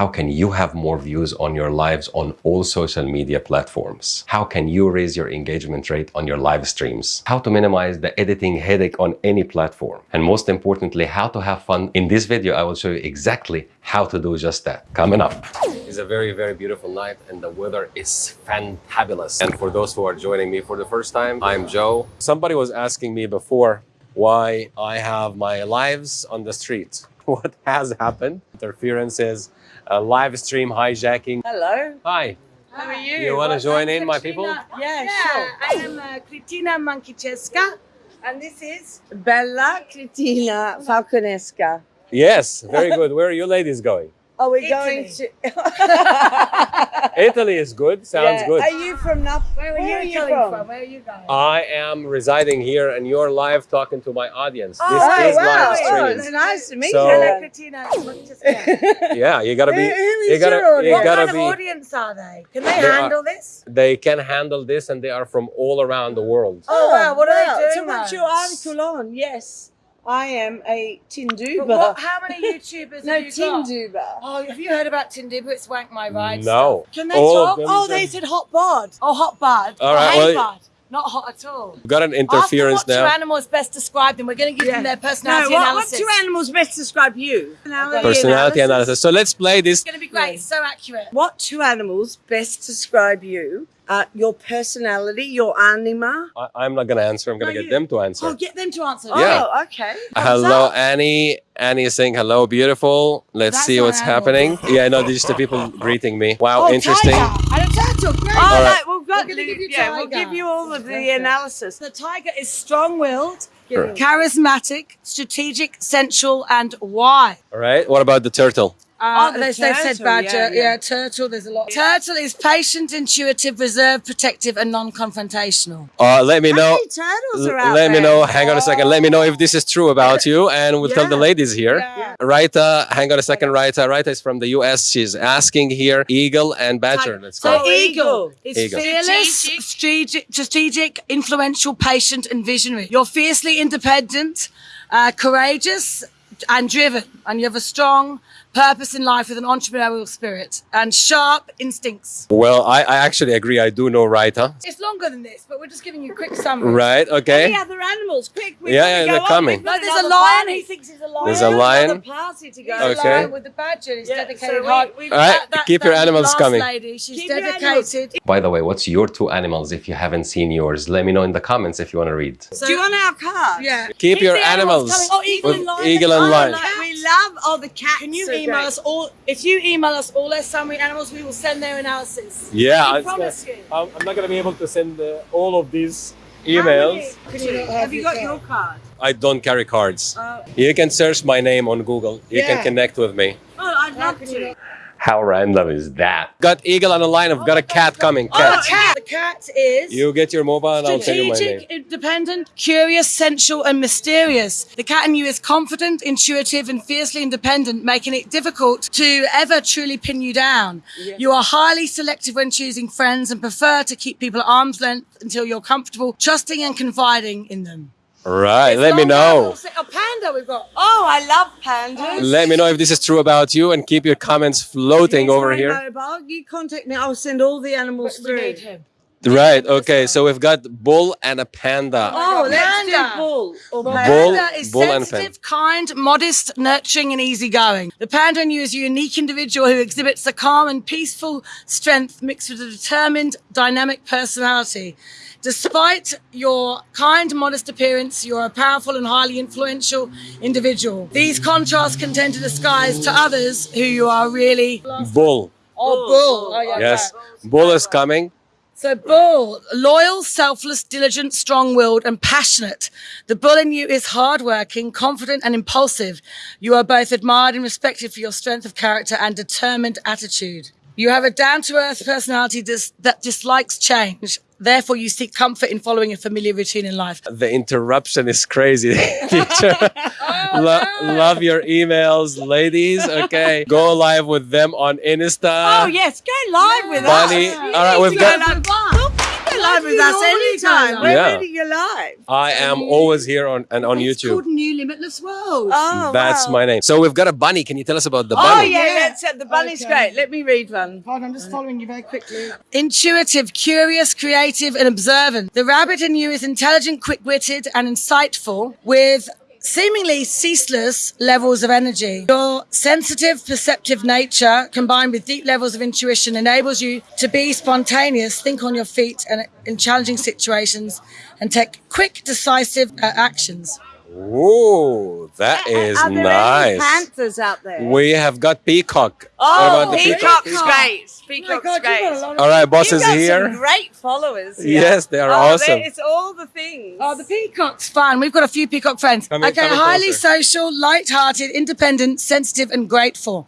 How can you have more views on your lives on all social media platforms? How can you raise your engagement rate on your live streams? How to minimize the editing headache on any platform? And most importantly, how to have fun. In this video, I will show you exactly how to do just that. Coming up. It's a very, very beautiful night and the weather is fantabulous. And for those who are joining me for the first time, I'm Joe. Somebody was asking me before why I have my lives on the street. What has happened? Interferences, uh, live stream hijacking. Hello. Hi, How are you? you want to join I'm in, my people? Yeah, Yeah, sure. I am uh, Kritina Mankicheska, and this is Bella Cristina Falconesca. Yes, very good. Where are you ladies going? Are we Italy. going to? Italy is good. Sounds Yeah. good. Are you from Nuf? where are Where you, are you from? from? Where are you going? I am residing here and you're live talking to my audience. Oh, this oh, is wow. live Oh, streaming. it's nice to meet So- you. Hello, Kritina Yeah, you gotta be. Who- who you gotta. You what gotta kind of audience are they? Can they They are- handle this? They can handle this, and they are from all around the world. Oh, wow, what are they doing So what's though? your article on? Yes, I am a But Tinduba. what, how many YouTubers no, have you got? Tinduba. Oh, have you heard about Tinduba? It's wank my ride. No. stuff. Can they All talk? Oh, they said hot bod. Oh, hot bod. All right, hey well- bod. Not hot at all. We've got an Ask them interference what two now. animals best describe them. We're going to give them their personality what, what analysis. two animals best describe you? Personality analysis. So let's play this. It's going to be great. Yeah. So accurate. What two animals best describe you? Uh, your personality, your anima. I, I'm not gonna answer. I'm gonna No, get you- them to answer. Oh, get them to answer. Yeah. Oh, okay. Hello, Thumbs up. Annie. Annie is saying hello, beautiful. Let's That's see what's happening. Yeah, no, these are the people greeting me. Wow, Oh, interesting. Tiger. And a turtle. Great. Oh, All right. Right. We've got We're gonna give you yeah, we'll give you all of the analysis. The tiger is strong-willed, Sure. charismatic, strategic, sensual, and wise. All right. What about the turtle? Uh, Oh, the they, they said turtle, badger. yeah, Yeah, yeah. turtle. There's a lot. Turtle is patient, intuitive, reserved, protective, and non-confrontational. Uh, let me How know. many turtles are out let me know. Hang on a second. Let me know if this is true about you, and we'll tell the ladies here. Yeah. Raita, hang on a second. Raita, Raita is from the U.S. She's asking here eagle and badger. Let's So go. Oh, eagle eagle. is Eagle. fearless, strategic, strategic, influential, patient, and visionary. You're fiercely independent, uh, courageous, and driven, and you have a strong purpose in life with an entrepreneurial spirit and sharp instincts. Well, I, I actually agree. I do know Raita. It's longer than this, but we're just giving you a quick summary. Right. okay. Any Okay. other animals? Quick, we've Yeah, got to yeah, go they're on. coming. No, there's a lion. party. He thinks he's a lion. There's a We've got lion. another party to go. He's a Okay. lion with the badger. He's Yeah, dedicated so hard. we- we- All right. keep your animals coming. Lady, she's Keep your dedicated. By the way, what's your two animals if you haven't seen yours? Let me know in the comments if you want to read. So- Do you want our card? Yeah. Keep, your the animals. Oh, eagle and lion. eagle and Oh, lion. like- We love all the cats. Can you are email great. us all? If you email us all their summary animals, we will send their analysis. Yeah, I promise you. I'm, I'm not going to be able to send uh, all of these emails. many- Can you- Have you got your card? I don't carry cards. Uh, You can search my name on Google. You can connect with me. oh, I'd How love to. How random is that? Got eagle on the line. I've got a cat coming. Oh, Cat. the cat. The cat is You get your mobile and I'll tell you my strategic, name. independent, curious, sensual, and mysterious. The cat in you is confident, intuitive, and fiercely independent, making it difficult to ever truly pin you down. You are highly selective when choosing friends and prefer to keep people at arm's length until you're comfortable, trusting, and confiding in them. Right. It's Let me know. A panda we've got. Oh, I love pandas. Let me know if this is true about you and keep your comments floating Here's over here. Mobile. You contact me. I'll send all the animals We through. Need him. Right. Okay. So we've got bull and a panda. Oh, let's oh, Panda. do bull. Or Well, panda. Bull- panda is bull and sensitive, kind, modest, nurturing, and easygoing. The panda in you is a unique individual who exhibits a calm and peaceful strength mixed with a determined, dynamic personality. Despite your kind, modest appearance, you're a powerful and highly influential individual. These contrasts can tend to disguise to others who you are really. Bull. Oh, bull. Oh, yeah, Yes. right. Bull is coming. So, bull, loyal, selfless, diligent, strong willed, and passionate. The bull in you is hardworking, confident, and impulsive. You are both admired and respected for your strength of character and determined attitude. You have a down to earth personality dis- that dislikes change. Therefore, you seek comfort in following a familiar routine in life. The interruption is crazy, teacher. Oh, lo- love your emails, ladies. Okay. Go live with them on Insta. Oh yes, go live with Bunny. us. All right, we've Go got- live. We'll go live with us anytime. We're Yeah. ready. You're live. I am always here on and on It's YouTube. called New Limitless World. Oh, That's wow. my name. So we've got a bunny. Can you tell us about the Oh bunny? yeah, Yeah. that's it. The bunny's Okay. great. Let me read one. Hold on, I'm just following you very quickly. Intuitive, curious, creative, and observant. The rabbit in you is intelligent, quick witted, and insightful with seemingly ceaseless levels of energy. Your sensitive, perceptive nature combined with deep levels of intuition enables you to be spontaneous, think on your feet and in challenging situations, and take quick, decisive uh, actions. Ooh, that is Are there any nice. panthers out there? We have got peacock. oh, what about the peacock? peacock's great. Oh God, great. got a lot of All right, boss You've is got here. Some great followers. here. Yes, they are Oh, awesome. It's all the things. Oh, the peacock's fun. We've got a few peacock friends. Come okay, come in highly closer. social, light-hearted, independent, sensitive, and grateful.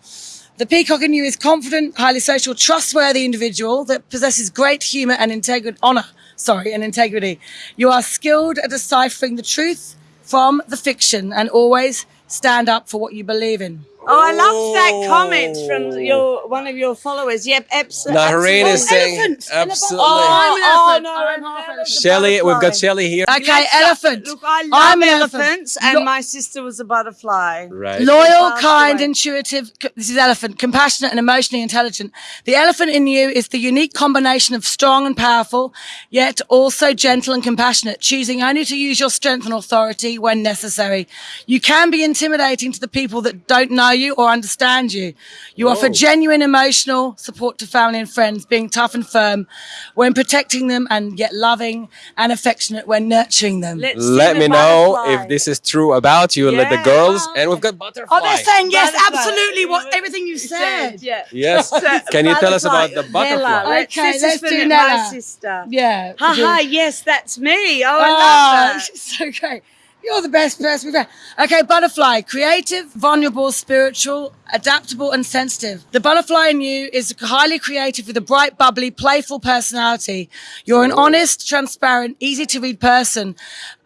The peacock in you is confident, highly social, trustworthy individual that possesses great humor and integrity. Honor, sorry, and integrity. You are skilled at deciphering the truth from the fiction and always stand up for what you believe in. Oh, I love that Oh. comment from oh. your one of your followers. Yep, abs- absolutely. Nahreen is saying elephant in a box. absolutely. Oh, I'm an Oh, elephant. no, I'm an half elephant. elephant. Shelly, we've got Shelly here. Okay, Let's- elephant. Look, I love I'm an elephant. and Lo- my sister was a butterfly. Right. Loyal, kind, away. intuitive. This is elephant. Compassionate and emotionally intelligent. The elephant in you is the unique combination of strong and powerful, yet also gentle and compassionate, choosing only to use your strength and authority when necessary. You can be intimidating to the people that don't know you or understand you. You offer genuine emotional support to family and friends, being tough and firm when protecting them and yet loving and affectionate when nurturing them. Let's Let see me know butterfly. if this is true about you. Let the girls, and we've got butterfly. Oh, they're saying yes, Butterfly. absolutely. What everything you said. Yeah. Yes. Can you tell us about the butterfly? Nella. Let's, Okay, this let's for do my sister. Yeah. Haha, yes, that's me. Oh, I Oh, love ah, that. this is so great. You're the best person we've had. Okay, butterfly, creative, vulnerable, spiritual, adaptable, and sensitive. The butterfly in you is highly creative with a bright, bubbly, playful personality. You're an honest, transparent, easy to read person.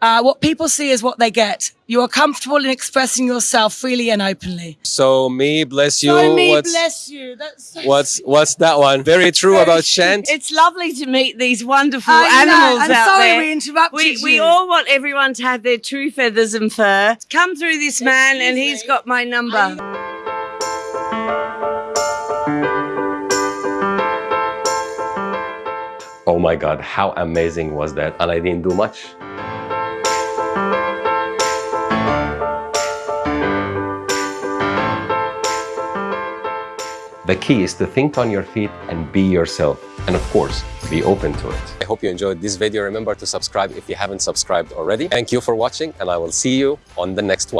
Uh, what people see is what they get. You are comfortable in expressing yourself freely and openly. So me bless you. so me what's bless you. That's so what's what's that one? Very true about Shant. It's lovely to meet these wonderful I know. animals I'm out sorry there. we interrupted we, we all want everyone to have their true feathers and fur. Come through this man, and he's got my number. Oh my God, how amazing was that? And I didn't do much. The key is to think on your feet and be yourself. And of course, be open to it. I hope you enjoyed this video. Remember to subscribe if you haven't subscribed already. Thank you for watching and I will see you on the next one.